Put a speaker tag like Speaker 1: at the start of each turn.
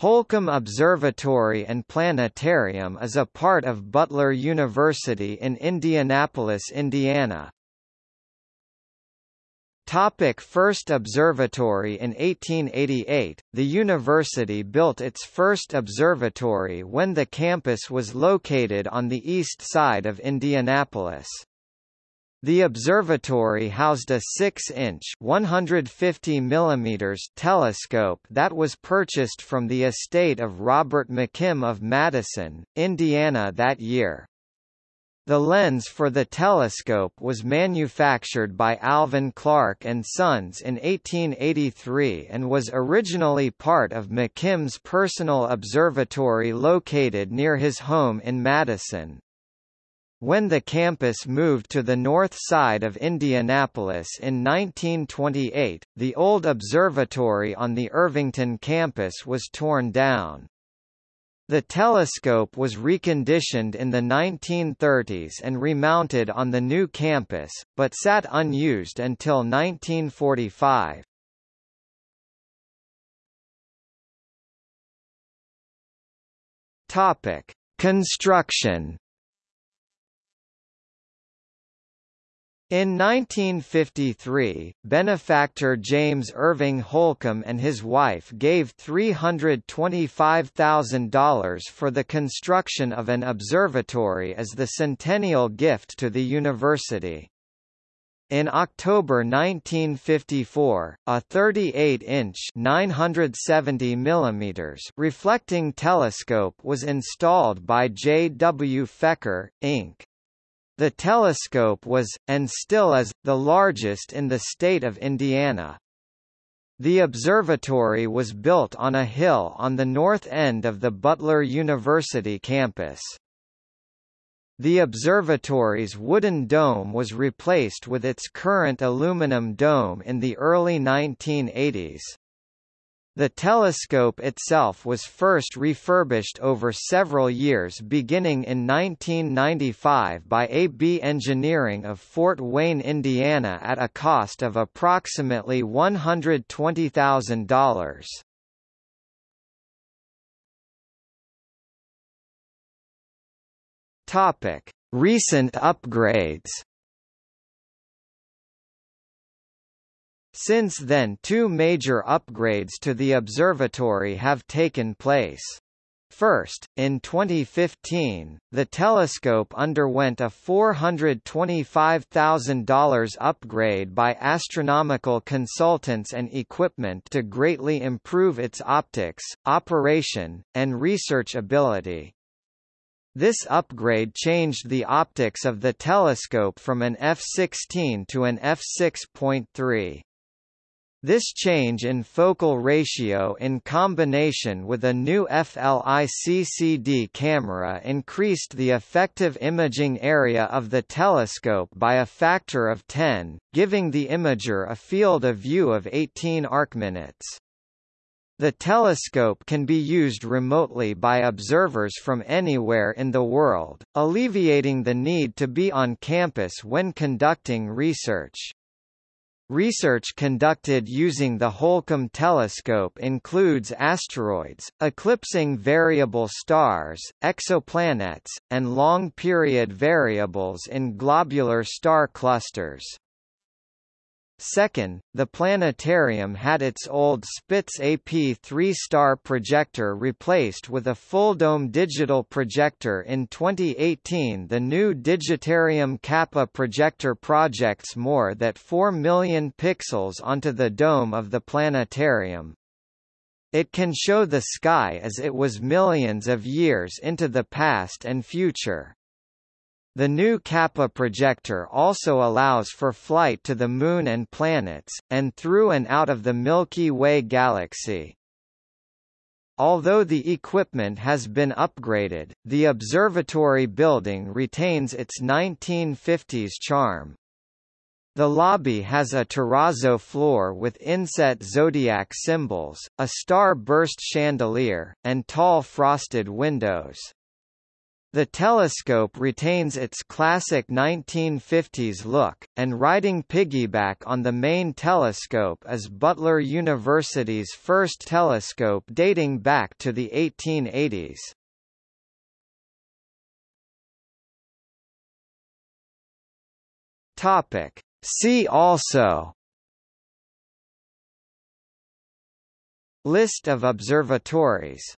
Speaker 1: Holcomb Observatory and Planetarium is a part of Butler University in Indianapolis, Indiana. Topic first observatory In 1888, the university built its first observatory when the campus was located on the east side of Indianapolis. The observatory housed a 6-inch (150 mm) telescope that was purchased from the estate of Robert McKim of Madison, Indiana that year. The lens for the telescope was manufactured by Alvan Clark and Sons in 1883 and was originally part of McKim's personal observatory located near his home in Madison. When the campus moved to the north side of Indianapolis in 1928, the old observatory on the Irvington campus was torn down. The telescope was reconditioned in the 1930s and remounted on the new campus, but sat unused until 1945. Topic: Construction In 1953, benefactor James Irving Holcomb and his wife gave $325,000 for the construction of an observatory as the centennial gift to the university. In October 1954, a 38-inch (970 mm) reflecting telescope was installed by J. W. Fecker, Inc. The telescope was, and still is, the largest in the state of Indiana. The observatory was built on a hill on the north end of the Butler University campus. The observatory's wooden dome was replaced with its current aluminum dome in the early 1980s. The telescope itself was first refurbished over several years beginning in 1995 by AB Engineering of Fort Wayne, Indiana at a cost of approximately $120,000. Topic: Recent upgrades Since then two major upgrades to the observatory have taken place. First, in 2015, the telescope underwent a $425,000 upgrade by astronomical consultants and equipment to greatly improve its optics, operation, and research ability. This upgrade changed the optics of the telescope from an f16 to an f6.3. This change in focal ratio in combination with a new FLICCD camera increased the effective imaging area of the telescope by a factor of 10, giving the imager a field of view of 18 arcminutes. The telescope can be used remotely by observers from anywhere in the world, alleviating the need to be on campus when conducting research. Research conducted using the Holcomb telescope includes asteroids, eclipsing variable stars, exoplanets, and long-period variables in globular star clusters. Second, the planetarium had its old Spitz AP 3-star projector replaced with a full-dome digital projector in 2018 the new Digitarium Kappa projector projects more than 4 million pixels onto the dome of the planetarium. It can show the sky as it was millions of years into the past and future. The new Kappa projector also allows for flight to the Moon and planets, and through and out of the Milky Way galaxy. Although the equipment has been upgraded, the observatory building retains its 1950s charm. The lobby has a terrazzo floor with inset zodiac symbols, a star-burst chandelier, and tall frosted windows. The telescope retains its classic 1950s look, and riding piggyback on the main telescope is Butler University's first telescope dating back to the 1880s. Topic. See also List of observatories